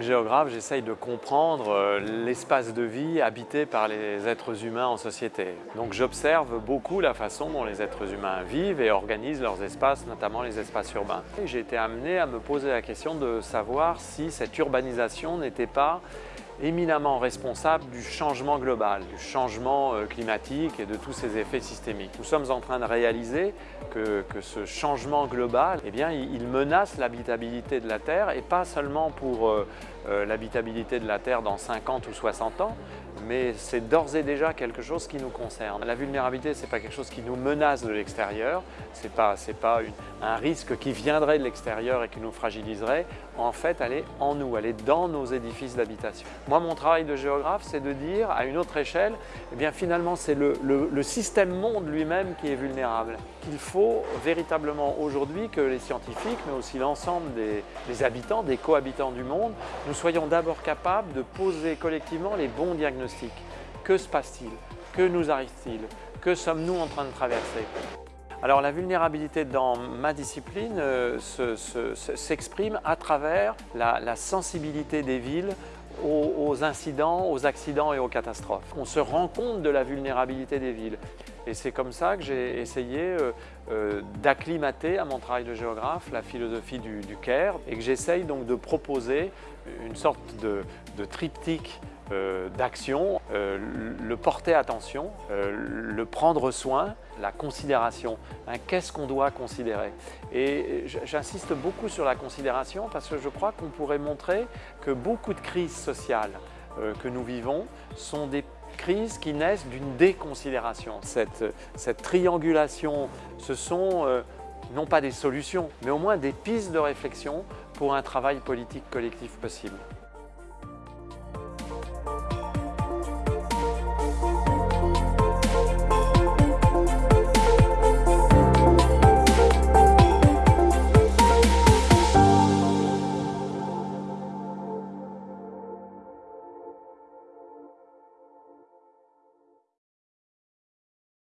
géographe, j'essaye de comprendre euh, l'espace de vie habité par les êtres humains en société. Donc j'observe beaucoup la façon dont les êtres humains vivent et organisent leurs espaces, notamment les espaces urbains. J'ai été amené à me poser la question de savoir si cette urbanisation n'était pas éminemment responsable du changement global, du changement euh, climatique et de tous ses effets systémiques. Nous sommes en train de réaliser que, ce changement global, eh il menace l'habitabilité de la Terre et pas seulement pour euh, euh, l'habitabilité de la Terre dans 50 ou 60 ans, mais c'est d'ores et déjà quelque chose qui nous concerne. La vulnérabilité, ce n'est pas quelque chose qui nous menace de l'extérieur, ce n'est pas, pas un risque qui viendrait de l'extérieur et qui nous fragiliserait. En fait, elle est en nous, elle est dans nos édifices d'habitation. Moi, mon travail de géographe, c'est de dire, à une autre échelle, eh bien finalement, c'est le, système monde lui-même qui est vulnérable. Il faut véritablement aujourd'hui que les scientifiques, mais aussi l'ensemble des, des habitants, des cohabitants du monde, nous soyons d'abord capables de poser collectivement les bons diagnostics. Que se passe-t-il? Que nous arrive-t-il? Que sommes-nous en train de traverser? Alors la vulnérabilité dans ma discipline euh, s'exprime à travers la, sensibilité des villes aux, incidents, aux accidents et aux catastrophes. On se rend compte de la vulnérabilité des villes. Et c'est comme ça que j'ai essayé euh, euh, d'acclimater à mon travail de géographe la philosophie du, du et que j'essaye donc de proposer une sorte de, triptyque euh, d'action, le porter attention, le prendre soin, la considération. Hein, qu'est-ce qu'on doit considérer? Et j'insiste beaucoup sur la considération parce que je crois qu'on pourrait montrer que beaucoup de crises sociales que nous vivons sont des crises qui naissent d'une déconsidération. Cette, triangulation, ce sont euh, non pas des solutions, mais au moins des pistes de réflexion pour un travail politique collectif possible.